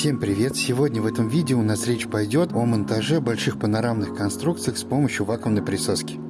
Всем привет! Сегодня в этом видео у нас речь пойдет о монтаже больших панорамных конструкций с помощью вакуумной присоски.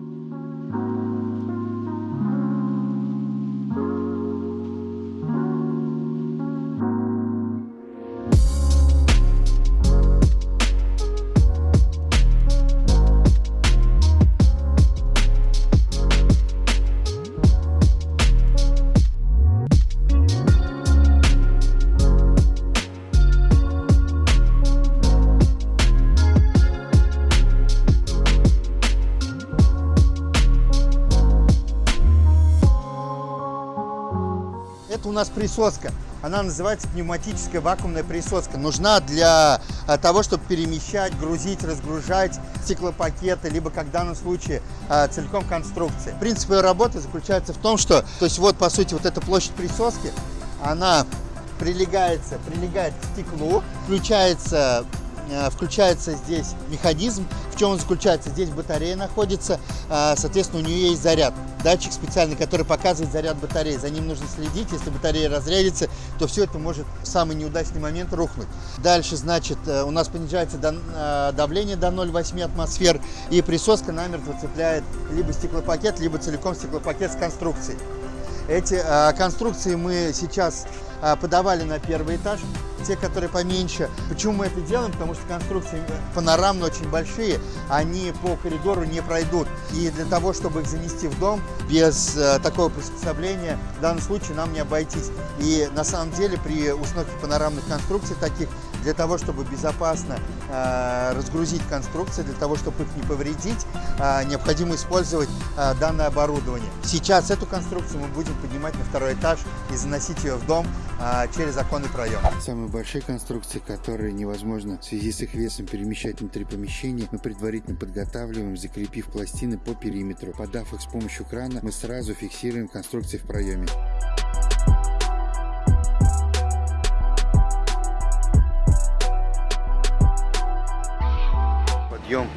Это у нас присоска. Она называется пневматическая вакуумная присоска. Нужна для а, того, чтобы перемещать, грузить, разгружать стеклопакеты, либо, как в данном случае, а, целиком конструкции. Принцип ее работы заключается в том, что, то есть вот, по сути, вот эта площадь присоски, она прилегается, прилегает к стеклу, включается Э, включается здесь механизм. В чем он заключается? Здесь батарея находится, э, соответственно, у нее есть заряд. Датчик специальный, который показывает заряд батареи. За ним нужно следить. Если батарея разрядится, то все это может в самый неудачный момент рухнуть. Дальше, значит, э, у нас понижается давление до 0,8 атмосфер, и присоска намертво цепляет либо стеклопакет, либо целиком стеклопакет с конструкцией. Эти конструкции мы сейчас подавали на первый этаж те, которые поменьше. Почему мы это делаем? Потому что конструкции панорамно очень большие, они по коридору не пройдут. И для того, чтобы их занести в дом, без э, такого приспособления, в данном случае нам не обойтись. И на самом деле при установке панорамных конструкций таких, для того, чтобы безопасно э, разгрузить конструкции, для того, чтобы их не повредить, э, необходимо использовать э, данное оборудование. Сейчас эту конструкцию мы будем поднимать на второй этаж и заносить ее в дом э, через оконный проем. Самый большие конструкции, которые невозможно в связи с их весом перемещать внутри помещения, мы предварительно подготавливаем, закрепив пластины по периметру. Подав их с помощью крана, мы сразу фиксируем конструкции в проеме. Подъем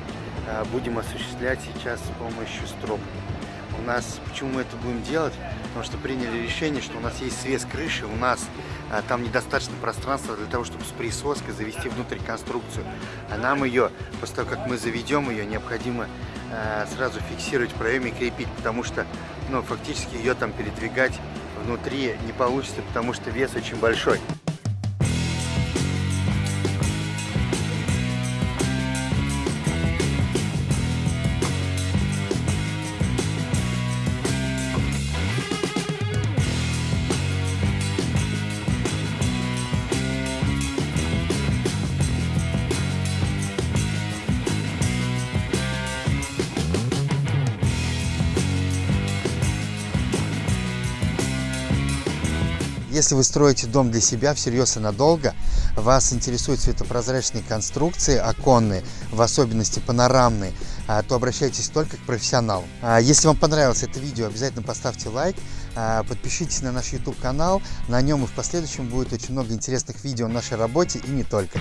а, будем осуществлять сейчас с помощью строп. У нас, почему мы это будем делать? Потому что приняли решение, что у нас есть свес крыши, у нас а, там недостаточно пространства для того, чтобы с присоской завести внутрь конструкцию. А нам ее, после того, как мы заведем ее, необходимо а, сразу фиксировать в проеме и крепить, потому что ну, фактически ее там передвигать внутри не получится, потому что вес очень большой. Если вы строите дом для себя всерьез и надолго, вас интересуют светопрозрачные конструкции оконные, в особенности панорамные, а, то обращайтесь только к профессионалу. А, если вам понравилось это видео, обязательно поставьте лайк, а, подпишитесь на наш YouTube канал, на нем и в последующем будет очень много интересных видео о нашей работе и не только.